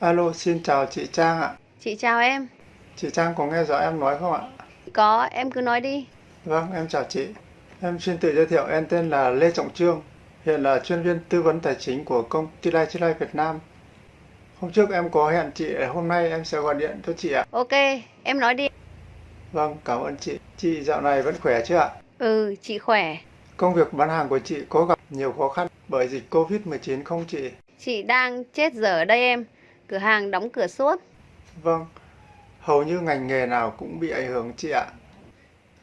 Alo, xin chào chị Trang ạ. Chị chào em. Chị Trang có nghe rõ em nói không ạ? Có, em cứ nói đi. Vâng, em chào chị. Em xin tự giới thiệu, em tên là Lê Trọng Trương, hiện là chuyên viên tư vấn tài chính của công ty Lai Chi Lai Việt Nam. Hôm trước em có hẹn chị, hôm nay em sẽ gọi điện cho chị ạ. Ok, em nói đi. Vâng, cảm ơn chị. Chị dạo này vẫn khỏe chứ ạ? Ừ, chị khỏe. Công việc bán hàng của chị có gặp nhiều khó khăn bởi dịch Covid-19 không chị? Chị đang chết dở ở đây em. Cửa hàng đóng cửa suốt. Vâng, hầu như ngành nghề nào cũng bị ảnh hưởng chị ạ.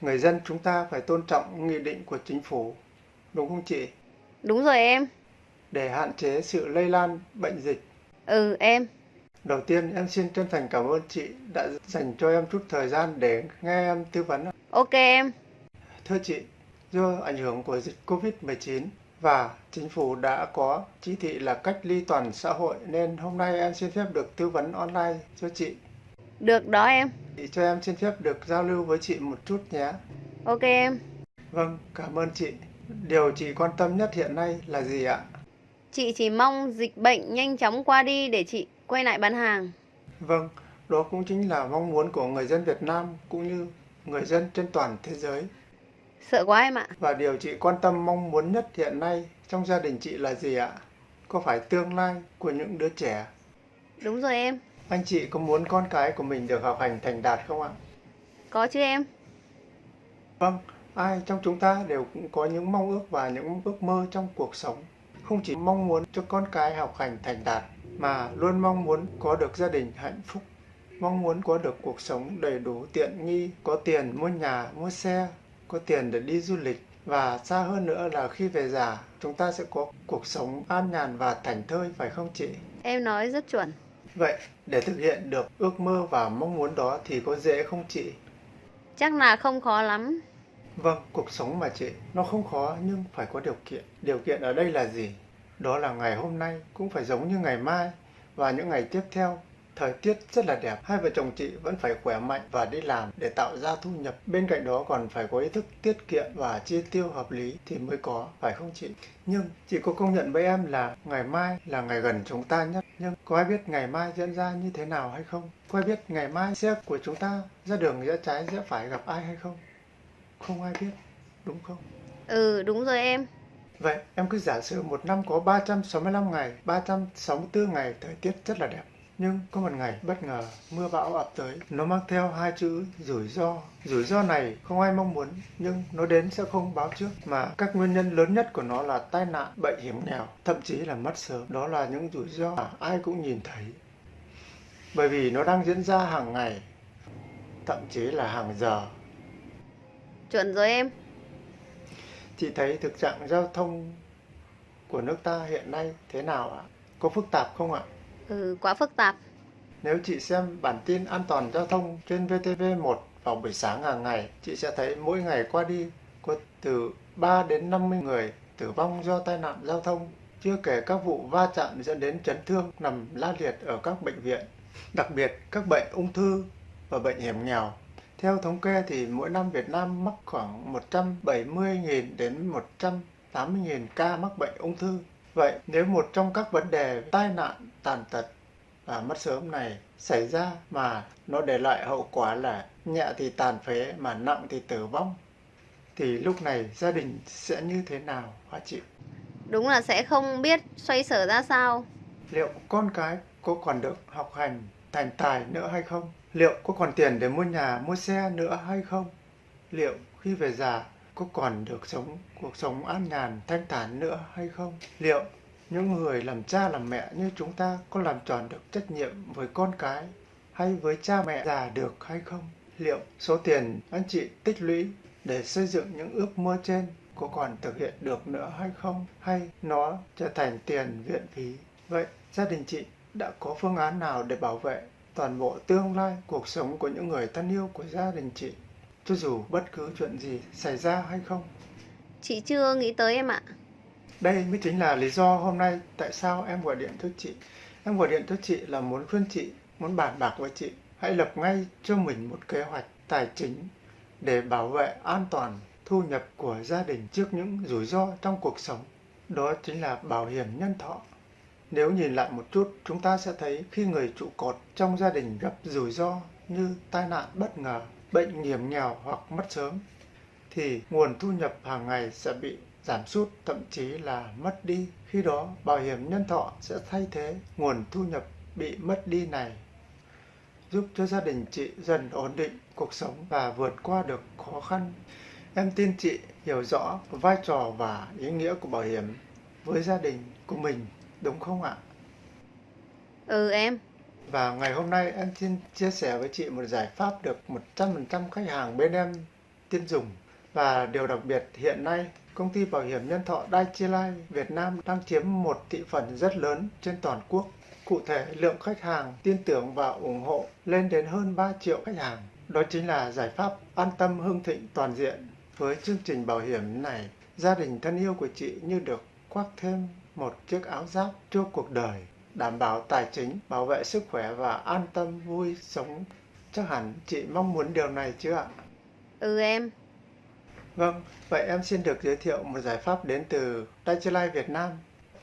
Người dân chúng ta phải tôn trọng nghị định của chính phủ, đúng không chị? Đúng rồi em. Để hạn chế sự lây lan bệnh dịch. Ừ, em. Đầu tiên em xin chân thành cảm ơn chị đã dành cho em chút thời gian để nghe em tư vấn. Ok em. Thưa chị, do ảnh hưởng của dịch Covid-19 và chính phủ đã có chỉ thị là cách ly toàn xã hội nên hôm nay em xin phép được tư vấn online cho chị. Được đó em. Chị cho em xin phép được giao lưu với chị một chút nhé. Ok em. Vâng, cảm ơn chị. Điều chị quan tâm nhất hiện nay là gì ạ? Chị chỉ mong dịch bệnh nhanh chóng qua đi để chị quay lại bán hàng. Vâng, đó cũng chính là mong muốn của người dân Việt Nam cũng như người dân trên toàn thế giới. Sợ quá em ạ. Và điều chị quan tâm mong muốn nhất hiện nay trong gia đình chị là gì ạ? Có phải tương lai của những đứa trẻ? Đúng rồi em. Anh chị có muốn con cái của mình được học hành thành đạt không ạ? Có chứ em. Vâng, ai trong chúng ta đều cũng có những mong ước và những ước mơ trong cuộc sống. Không chỉ mong muốn cho con cái học hành thành đạt, mà luôn mong muốn có được gia đình hạnh phúc, mong muốn có được cuộc sống đầy đủ tiện nghi, có tiền mua nhà, mua xe, có tiền để đi du lịch và xa hơn nữa là khi về già chúng ta sẽ có cuộc sống an nhàn và thảnh thơi phải không chị? Em nói rất chuẩn. Vậy để thực hiện được ước mơ và mong muốn đó thì có dễ không chị? Chắc là không khó lắm. Vâng, cuộc sống mà chị, nó không khó nhưng phải có điều kiện. Điều kiện ở đây là gì? Đó là ngày hôm nay cũng phải giống như ngày mai và những ngày tiếp theo. Thời tiết rất là đẹp, hai vợ chồng chị vẫn phải khỏe mạnh và đi làm để tạo ra thu nhập. Bên cạnh đó còn phải có ý thức tiết kiệm và chi tiêu hợp lý thì mới có, phải không chị? Nhưng chị có công nhận với em là ngày mai là ngày gần chúng ta nhất. Nhưng có ai biết ngày mai diễn ra như thế nào hay không? Có ai biết ngày mai xe của chúng ta ra đường rẽ trái rẽ phải gặp ai hay không? Không ai biết, đúng không? Ừ, đúng rồi em. Vậy em cứ giả sử một năm có 365 ngày, 364 ngày thời tiết rất là đẹp. Nhưng có một ngày bất ngờ mưa bão ập tới, nó mang theo hai chữ rủi ro. Rủi ro này không ai mong muốn, nhưng nó đến sẽ không báo trước. Mà các nguyên nhân lớn nhất của nó là tai nạn, bệnh hiểm nghèo, thậm chí là mất sớm. Đó là những rủi ro mà ai cũng nhìn thấy. Bởi vì nó đang diễn ra hàng ngày, thậm chí là hàng giờ. Chuẩn rồi em. Chị thấy thực trạng giao thông của nước ta hiện nay thế nào ạ? Có phức tạp không ạ? Ừ, quá phức tạp. Nếu chị xem bản tin an toàn giao thông trên VTV1 vào buổi sáng hàng ngày, chị sẽ thấy mỗi ngày qua đi có từ 3 đến 50 người tử vong do tai nạn giao thông, chưa kể các vụ va chạm dẫn đến chấn thương nằm la liệt ở các bệnh viện, đặc biệt các bệnh ung thư và bệnh hiểm nghèo. Theo thống kê thì mỗi năm Việt Nam mắc khoảng 170.000 đến 180.000 ca mắc bệnh ung thư. Vậy nếu một trong các vấn đề tai nạn, tàn tật và mất sớm này xảy ra mà nó để lại hậu quả là nhẹ thì tàn phế mà nặng thì tử vong thì lúc này gia đình sẽ như thế nào hả chị? Đúng là sẽ không biết xoay sở ra sao. Liệu con cái có còn được học hành thành tài nữa hay không? Liệu có còn tiền để mua nhà, mua xe nữa hay không? Liệu khi về già có còn được sống cuộc sống an nhàn, thanh thản nữa hay không? Liệu những người làm cha làm mẹ như chúng ta có làm tròn được trách nhiệm với con cái hay với cha mẹ già được hay không? Liệu số tiền anh chị tích lũy để xây dựng những ước mơ trên có còn thực hiện được nữa hay không? Hay nó trở thành tiền viện phí? Vậy gia đình chị đã có phương án nào để bảo vệ toàn bộ tương lai cuộc sống của những người thân yêu của gia đình chị cho dù bất cứ chuyện gì xảy ra hay không Chị chưa nghĩ tới em ạ. đây mới chính là lý do hôm nay tại sao em gọi điện cho chị. Em gọi điện cho chị là muốn khuyên chị muốn bàn bạc với chị. Hãy lập ngay cho mình một kế hoạch tài chính để bảo vệ an toàn thu nhập của gia đình trước những rủi ro trong cuộc sống. Đó chính là bảo hiểm nhân thọ. Nếu nhìn lại một chút, chúng ta sẽ thấy khi người trụ cột trong gia đình gặp rủi ro như tai nạn bất ngờ, bệnh hiểm nghèo hoặc mất sớm, thì nguồn thu nhập hàng ngày sẽ bị giảm sút, thậm chí là mất đi. Khi đó, bảo hiểm nhân thọ sẽ thay thế nguồn thu nhập bị mất đi này, giúp cho gia đình chị dần ổn định cuộc sống và vượt qua được khó khăn. Em tin chị hiểu rõ vai trò và ý nghĩa của bảo hiểm với gia đình của mình, đúng không ạ? Ừ em. Và ngày hôm nay em xin chia sẻ với chị một giải pháp được 100% khách hàng bên em tin dùng. Và điều đặc biệt hiện nay, công ty bảo hiểm nhân thọ Dai-chi Life Việt Nam đang chiếm một thị phần rất lớn trên toàn quốc. Cụ thể, lượng khách hàng tin tưởng và ủng hộ lên đến hơn 3 triệu khách hàng. Đó chính là giải pháp an tâm hưng thịnh toàn diện. Với chương trình bảo hiểm này, gia đình thân yêu của chị như được khoác thêm một chiếc áo giáp cho cuộc đời, đảm bảo tài chính, bảo vệ sức khỏe và an tâm vui sống. Chắc hẳn chị mong muốn điều này chứ ạ? Ừ em. Vâng, vậy em xin được giới thiệu một giải pháp đến từ Dai-chi Life Việt Nam.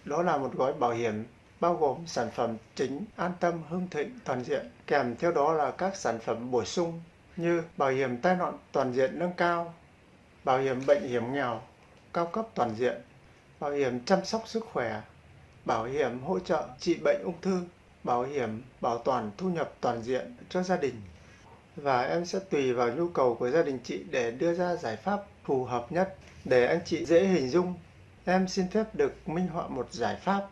Đó là một gói bảo hiểm bao gồm sản phẩm chính an tâm hưng thịnh toàn diện, kèm theo đó là các sản phẩm bổ sung như bảo hiểm tai nạn toàn diện nâng cao, bảo hiểm bệnh hiểm nghèo cao cấp toàn diện, bảo hiểm chăm sóc sức khỏe, bảo hiểm hỗ trợ trị bệnh ung thư, bảo hiểm bảo toàn thu nhập toàn diện cho gia đình. Và em sẽ tùy vào nhu cầu của gia đình chị để đưa ra giải pháp phù hợp nhất để anh chị dễ hình dung. Em xin phép được minh họa một giải pháp.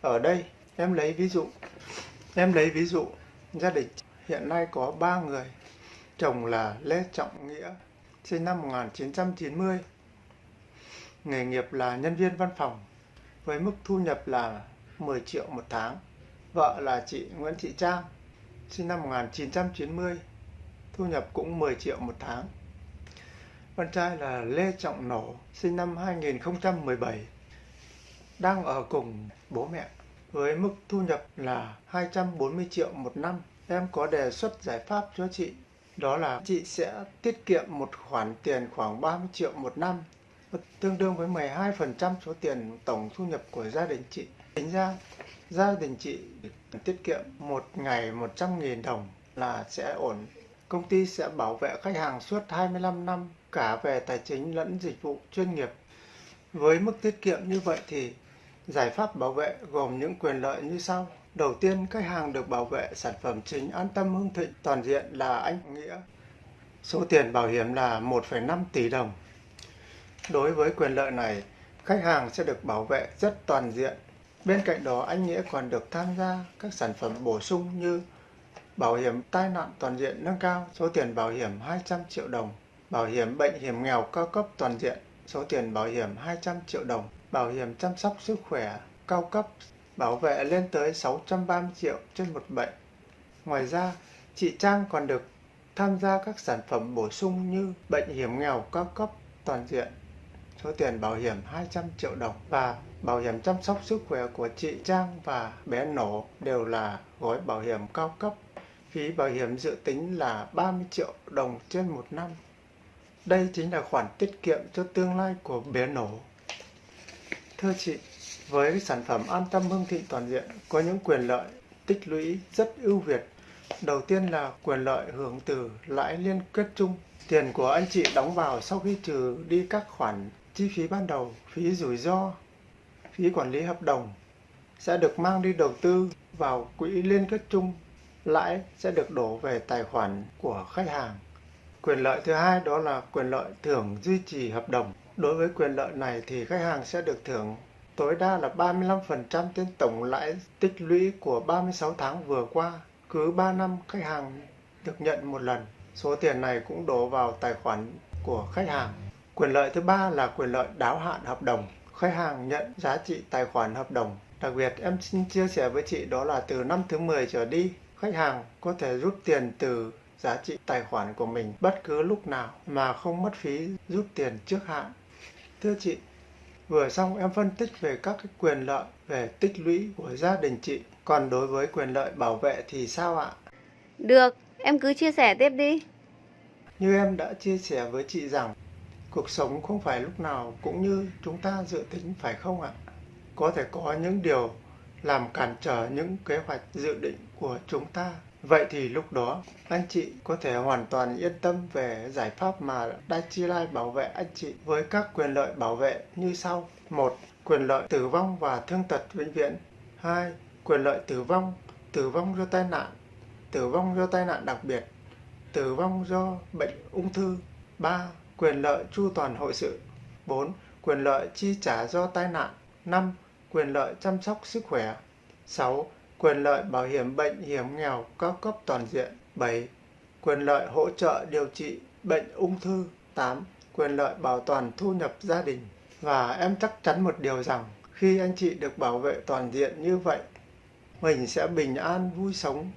Ở đây, em lấy ví dụ. Em lấy ví dụ, gia đình hiện nay có 3 người. Chồng là Lê Trọng Nghĩa, sinh năm 1990. Nghề nghiệp là nhân viên văn phòng, với mức thu nhập là 10 triệu một tháng. Vợ là chị Nguyễn Thị Trang, sinh năm 1990, thu nhập cũng 10 triệu một tháng. Con trai là Lê Trọng Nổ, sinh năm 2017, đang ở cùng bố mẹ với mức thu nhập là 240 triệu một năm. Em có đề xuất giải pháp cho chị, đó là chị sẽ tiết kiệm một khoản tiền khoảng 30 triệu một năm, tương đương với 12% số tiền tổng thu nhập của gia đình chị. Tính ra, gia đình chị tiết kiệm một ngày 100.000 đồng là sẽ ổn. Công ty sẽ bảo vệ khách hàng suốt 25 năm cả về tài chính lẫn dịch vụ chuyên nghiệp. Với mức tiết kiệm như vậy thì giải pháp bảo vệ gồm những quyền lợi như sau. Đầu tiên, khách hàng được bảo vệ sản phẩm chính an tâm hưng thịnh toàn diện là anh Nghĩa. Số tiền bảo hiểm là 1,5 tỷ đồng. Đối với quyền lợi này, khách hàng sẽ được bảo vệ rất toàn diện. Bên cạnh đó, anh Nghĩa còn được tham gia các sản phẩm bổ sung như bảo hiểm tai nạn toàn diện nâng cao, số tiền bảo hiểm 200 triệu đồng, bảo hiểm bệnh hiểm nghèo cao cấp toàn diện, số tiền bảo hiểm 200 triệu đồng, bảo hiểm chăm sóc sức khỏe cao cấp, bảo vệ lên tới 630 triệu trên một bệnh. Ngoài ra, chị Trang còn được tham gia các sản phẩm bổ sung như bệnh hiểm nghèo cao cấp toàn diện, số tiền bảo hiểm 200 triệu đồng và bảo hiểm chăm sóc sức khỏe của chị Trang và bé Nổ đều là gói bảo hiểm cao cấp. Phí bảo hiểm dự tính là 30 triệu đồng trên một năm. Đây chính là khoản tiết kiệm cho tương lai của bé Nổ. Thưa chị, với sản phẩm an tâm hưng thịnh toàn diện có những quyền lợi tích lũy rất ưu việt. Đầu tiên là quyền lợi hưởng từ lãi liên kết chung. Tiền của anh chị đóng vào sau khi trừ đi các khoản chi phí ban đầu, phí rủi ro, phí quản lý hợp đồng sẽ được mang đi đầu tư vào quỹ liên kết chung. Lãi sẽ được đổ về tài khoản của khách hàng. Quyền lợi thứ hai đó là quyền lợi thưởng duy trì hợp đồng. Đối với quyền lợi này thì khách hàng sẽ được thưởng tối đa là 35% trên tổng lãi tích lũy của 36 tháng vừa qua. Cứ 3 năm khách hàng được nhận một lần. Số tiền này cũng đổ vào tài khoản của khách hàng. Quyền lợi thứ ba là quyền lợi đáo hạn hợp đồng. Khách hàng nhận giá trị tài khoản hợp đồng. Đặc biệt em xin chia sẻ với chị đó là từ năm thứ 10 trở đi, khách hàng có thể rút tiền từ giá trị tài khoản của mình bất cứ lúc nào mà không mất phí rút tiền trước hạn. Thưa chị, vừa xong em phân tích về các cái quyền lợi về tích lũy của gia đình chị. Còn đối với quyền lợi bảo vệ thì sao ạ? Được, em cứ chia sẻ tiếp đi. Như em đã chia sẻ với chị rằng, cuộc sống không phải lúc nào cũng như chúng ta dự tính phải không ạ? Có thể có những điều làm cản trở những kế hoạch dự định của chúng ta. Vậy thì lúc đó, anh chị có thể hoàn toàn yên tâm về giải pháp mà Dai Chi Lai bảo vệ anh chị với các quyền lợi bảo vệ như sau. một Quyền lợi tử vong và thương tật vĩnh viễn. hai, Quyền lợi tử vong, tử vong do tai nạn, tử vong do tai nạn đặc biệt, tử vong do bệnh ung thư. ba, Quyền lợi chu toàn hội sự. 4. Quyền lợi chi trả do tai nạn. 5. Quyền lợi chăm sóc sức khỏe. 6. Quyền lợi bảo hiểm bệnh hiểm nghèo cao cấp toàn diện. 7. Quyền lợi hỗ trợ điều trị bệnh ung thư. 8. Quyền lợi bảo toàn thu nhập gia đình. Và em chắc chắn một điều rằng khi anh chị được bảo vệ toàn diện như vậy, mình sẽ bình an vui sống,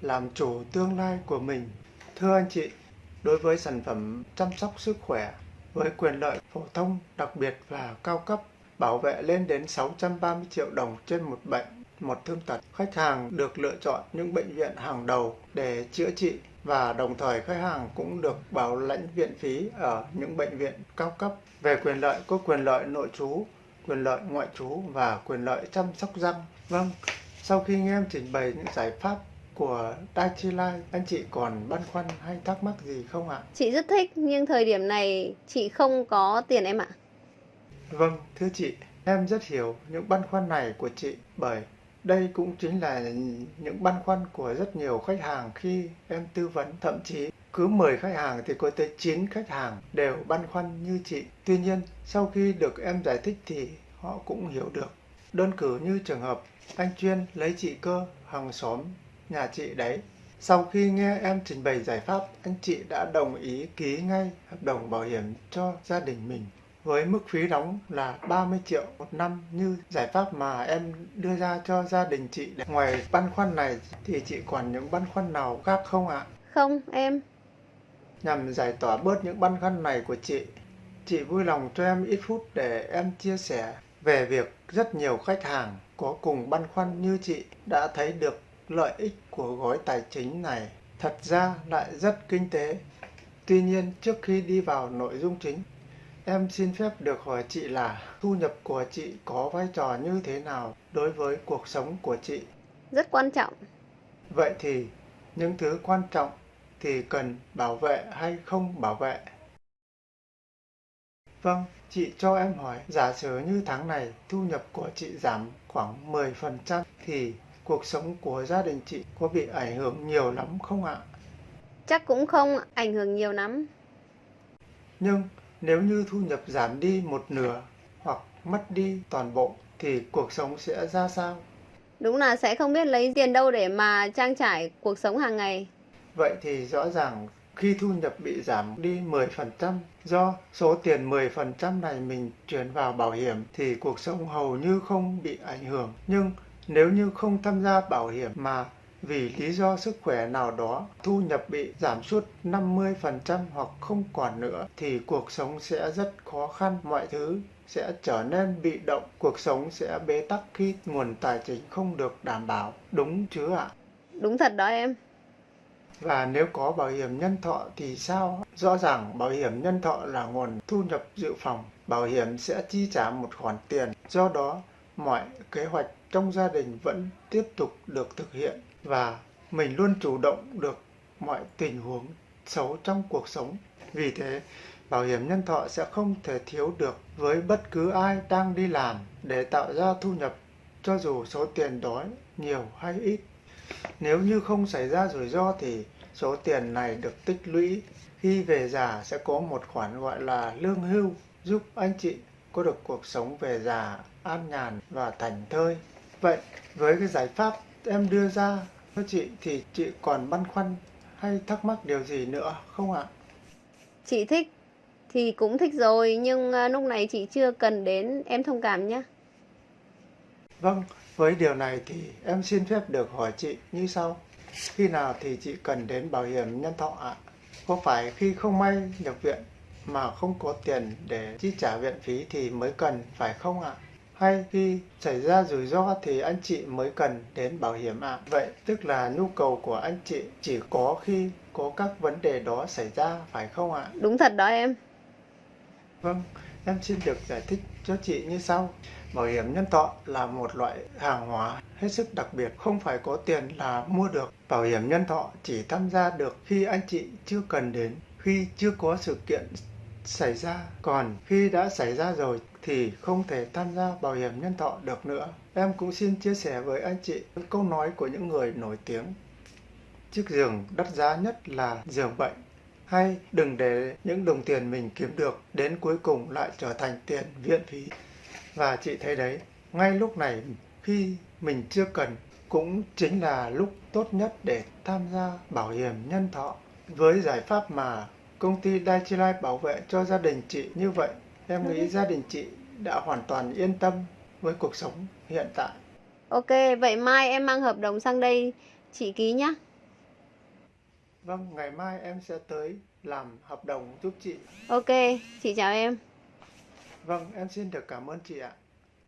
làm chủ tương lai của mình. Thưa anh chị, đối với sản phẩm chăm sóc sức khỏe với quyền lợi phổ thông đặc biệt và cao cấp bảo vệ lên đến 630 triệu đồng trên một bệnh, một thương tật. Khách hàng được lựa chọn những bệnh viện hàng đầu để chữa trị và đồng thời khách hàng cũng được bảo lãnh viện phí ở những bệnh viện cao cấp. Về quyền lợi có quyền lợi nội trú, quyền lợi ngoại trú và quyền lợi chăm sóc răng. Vâng, sau khi nghe em trình bày những giải pháp của Dai Chi Lai, anh chị còn băn khoăn hay thắc mắc gì không ạ? Chị rất thích nhưng thời điểm này chị không có tiền em ạ. Vâng, thưa chị, em rất hiểu những băn khoăn này của chị bởi đây cũng chính là những băn khoăn của rất nhiều khách hàng khi em tư vấn. Thậm chí cứ 10 khách hàng thì có tới 9 khách hàng đều băn khoăn như chị. Tuy nhiên, sau khi được em giải thích thì họ cũng hiểu được. Đơn cử như trường hợp anh chuyên lấy chị cơ hàng xóm nhà chị đấy. Sau khi nghe em trình bày giải pháp, anh chị đã đồng ý ký ngay hợp đồng bảo hiểm cho gia đình mình với mức phí đóng là 30 triệu một năm như giải pháp mà em đưa ra cho gia đình chị. Ngoài băn khoăn này thì chị còn những băn khoăn nào khác không ạ? Không, em. Nhằm giải tỏa bớt những băn khoăn này của chị, chị vui lòng cho em ít phút để em chia sẻ về việc rất nhiều khách hàng có cùng băn khoăn như chị đã thấy được lợi ích của gói tài chính này. Thật ra lại rất kinh tế. Tuy nhiên, trước khi đi vào nội dung chính, Em xin phép được hỏi chị là thu nhập của chị có vai trò như thế nào đối với cuộc sống của chị? Rất quan trọng. Vậy thì những thứ quan trọng thì cần bảo vệ hay không bảo vệ? Vâng, chị cho em hỏi, giả sử như tháng này thu nhập của chị giảm khoảng 10% thì cuộc sống của gia đình chị có bị ảnh hưởng nhiều lắm không ạ? Chắc cũng không ảnh hưởng nhiều lắm. Nhưng nếu như thu nhập giảm đi một nửa hoặc mất đi toàn bộ thì cuộc sống sẽ ra sao? Đúng là sẽ không biết lấy tiền đâu để mà trang trải cuộc sống hàng ngày. Vậy thì rõ ràng khi thu nhập bị giảm đi 10% do số tiền 10% này mình chuyển vào bảo hiểm thì cuộc sống hầu như không bị ảnh hưởng. Nhưng nếu như không tham gia bảo hiểm mà vì lý do sức khỏe nào đó thu nhập bị giảm sút 50% hoặc không còn nữa thì cuộc sống sẽ rất khó khăn, mọi thứ sẽ trở nên bị động, cuộc sống sẽ bế tắc khi nguồn tài chính không được đảm bảo. Đúng chứ ạ? Đúng thật đó em. Và nếu có bảo hiểm nhân thọ thì sao? Rõ ràng bảo hiểm nhân thọ là nguồn thu nhập dự phòng. Bảo hiểm sẽ chi trả một khoản tiền. Do đó, mọi kế hoạch trong gia đình vẫn tiếp tục được thực hiện và mình luôn chủ động được mọi tình huống xấu trong cuộc sống. Vì thế, bảo hiểm nhân thọ sẽ không thể thiếu được với bất cứ ai đang đi làm để tạo ra thu nhập cho dù số tiền đó nhiều hay ít. Nếu như không xảy ra rủi ro thì số tiền này được tích lũy khi về già sẽ có một khoản gọi là lương hưu giúp anh chị có được cuộc sống về già an nhàn và thành thơi. Vậy với cái giải pháp em đưa ra cho chị thì chị còn băn khoăn hay thắc mắc điều gì nữa không ạ? Chị thích thì cũng thích rồi nhưng à, lúc này chị chưa cần đến em thông cảm nhé. Vâng, với điều này thì em xin phép được hỏi chị như sau. Khi nào thì chị cần đến bảo hiểm nhân thọ ạ? Có phải khi không may nhập viện mà không có tiền để chi trả viện phí thì mới cần phải không ạ? Hay khi xảy ra rủi ro thì anh chị mới cần đến bảo hiểm ạ. À. Vậy tức là nhu cầu của anh chị chỉ có khi có các vấn đề đó xảy ra phải không ạ? Đúng thật đó em. Vâng, em xin được giải thích cho chị như sau. Bảo hiểm nhân thọ là một loại hàng hóa hết sức đặc biệt, không phải có tiền là mua được. Bảo hiểm nhân thọ chỉ tham gia được khi anh chị chưa cần đến, khi chưa có sự kiện xảy ra. Còn khi đã xảy ra rồi thì không thể tham gia bảo hiểm nhân thọ được nữa. Em cũng xin chia sẻ với anh chị câu nói của những người nổi tiếng. Chiếc giường đắt giá nhất là giường bệnh. Hay đừng để những đồng tiền mình kiếm được đến cuối cùng lại trở thành tiền viện phí. Và chị thấy đấy, ngay lúc này khi mình chưa cần cũng chính là lúc tốt nhất để tham gia bảo hiểm nhân thọ. Với giải pháp mà công ty Daiichi Life bảo vệ cho gia đình chị như vậy, em nghĩ gia đình chị đã hoàn toàn yên tâm với cuộc sống hiện tại. Ok, vậy mai em mang hợp đồng sang đây chị ký nhá. Vâng, ngày mai em sẽ tới làm hợp đồng giúp chị. Ok, chị chào em. Vâng, em xin được cảm ơn chị ạ.